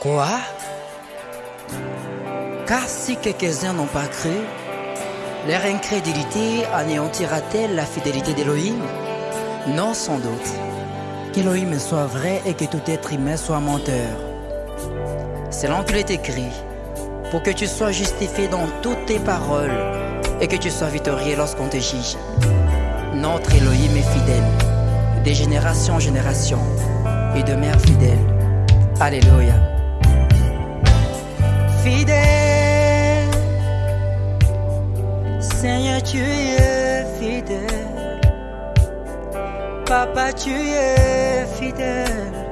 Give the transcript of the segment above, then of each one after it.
Quoi? Car si quelques-uns n'ont pas cru, leur incrédulité anéantira-t-elle la fidélité d'Élohim? Non, sans doute. Qu'Élohim soit vrai et que tout être humain soit menteur. Là qu'il est écrit, pour que tu sois justifié dans toutes tes paroles et que tu sois victorieux lorsqu'on te juge. Notre Elohim est fidèle, de génération en génération, et de mère fidèle. Alléluia. Fidèle, Seigneur, tu es fidèle. Papa, tu es fidèle.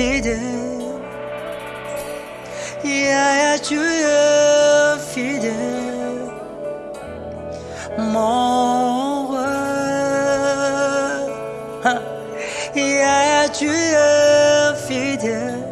fidèle. Yahya, tu es fidèle. Mon roi. Yahya, tu es fidèle.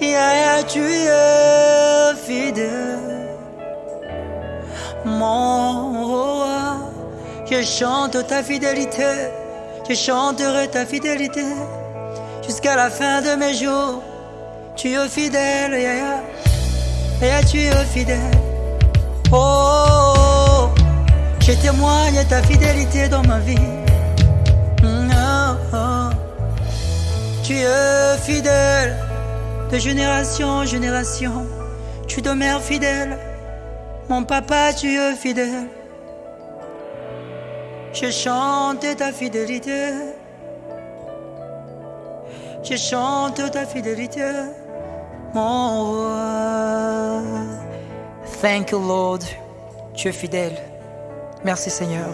Yahya, tu es fidèle. Mon roi, je chante ta fidélité. Je chanterai ta fidélité jusqu'à la fin de mes jours. Tu es fidèle, tu es fidèle. Oh, je témoigne ta fidélité dans ma vie. Mm, oh, oh. Tu es fidèle de génération en génération. Tu demeures fidèle. Mon papa, tu es fidèle. Je chante ta fidélité. Je chante ta fidélité, mon roi. Thank you, Lord. Tu es fidèle. Merci, Seigneur.